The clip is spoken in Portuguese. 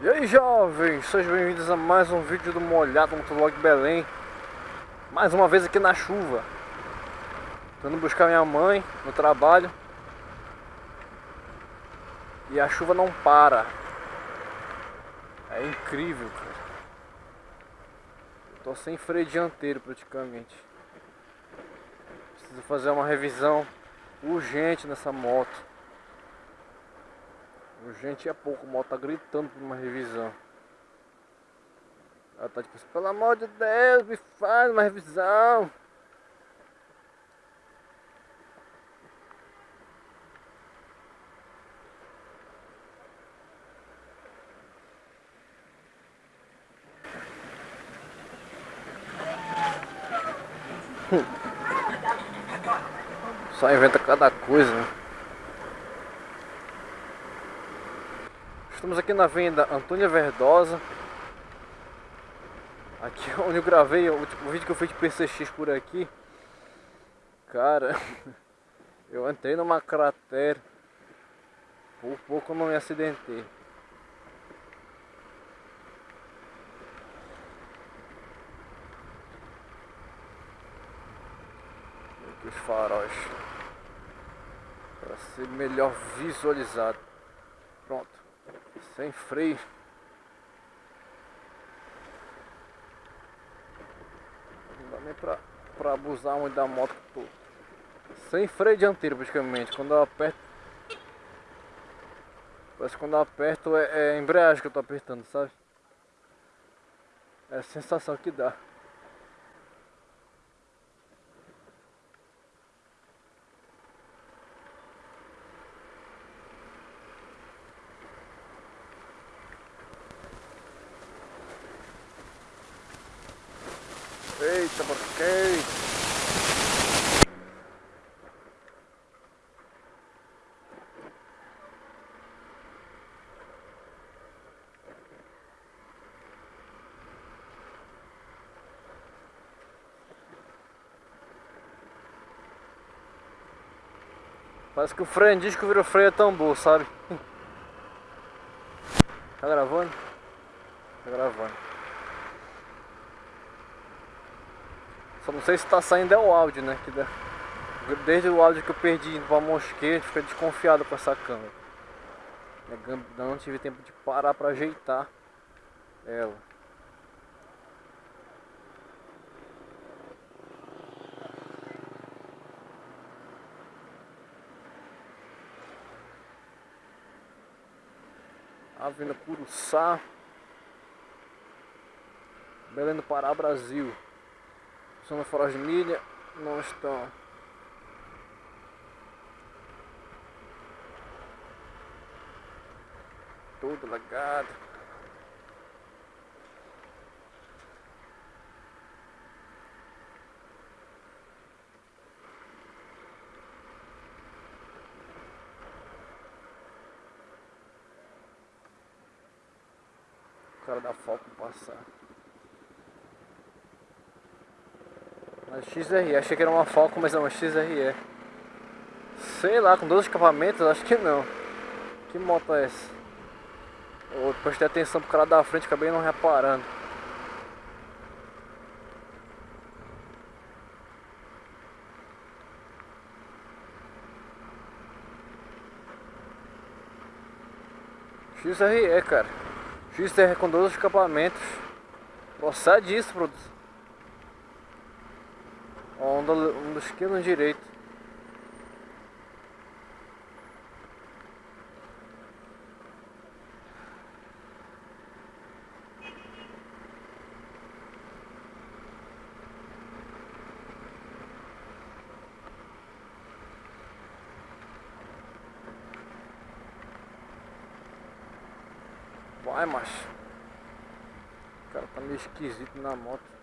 E aí jovens, sejam bem-vindos a mais um vídeo do Molhado Motovlog Belém. Mais uma vez aqui na chuva. Tô indo buscar minha mãe no trabalho. E a chuva não para. É incrível, cara. Tô sem freio dianteiro praticamente. Preciso fazer uma revisão urgente nessa moto Urgente é pouco, o moto tá gritando por uma revisão. Ela tá tipo assim, pelo amor de Deus, me faz uma revisão. Só inventa cada coisa, né? Estamos aqui na venda Antônia Verdosa. Aqui onde eu gravei o, o vídeo que eu fiz de PCX por aqui. Cara Eu entrei numa cratera. Por pouco eu não me acidentei. Os faróis. Para ser melhor visualizado. Pronto sem freio. Não dá nem pra, pra abusar muito da moto tô. Sem freio dianteiro praticamente. Quando eu aperto. Parece que quando eu aperto é, é a embreagem que eu tô apertando, sabe? É a sensação que dá. Eita, bloqueio. Parece que o freio disco virou freio a tambor, sabe? Tá gravando? Tá gravando. Só não sei se tá saindo é o áudio, né? Que Desde o áudio que eu perdi indo pra mosqueira, fica desconfiado com essa câmera. Não tive tempo de parar pra ajeitar ela. Avenida Curuçá Belém do Pará, Brasil são farol de milha, não estão. Tudo lagado. O cara dá foco passar. Uma XRE, achei que era uma Falcon, mas é uma XRE. Sei lá, com dois escapamentos, acho que não. Que moto é essa? Eu prestei atenção pro cara da frente, acabei não reparando. XRE, cara. XRE com 12 escapamentos. Procede isso, produção. Onda, onda esquerda direito. Vai, macho. O cara tá meio esquisito na moto.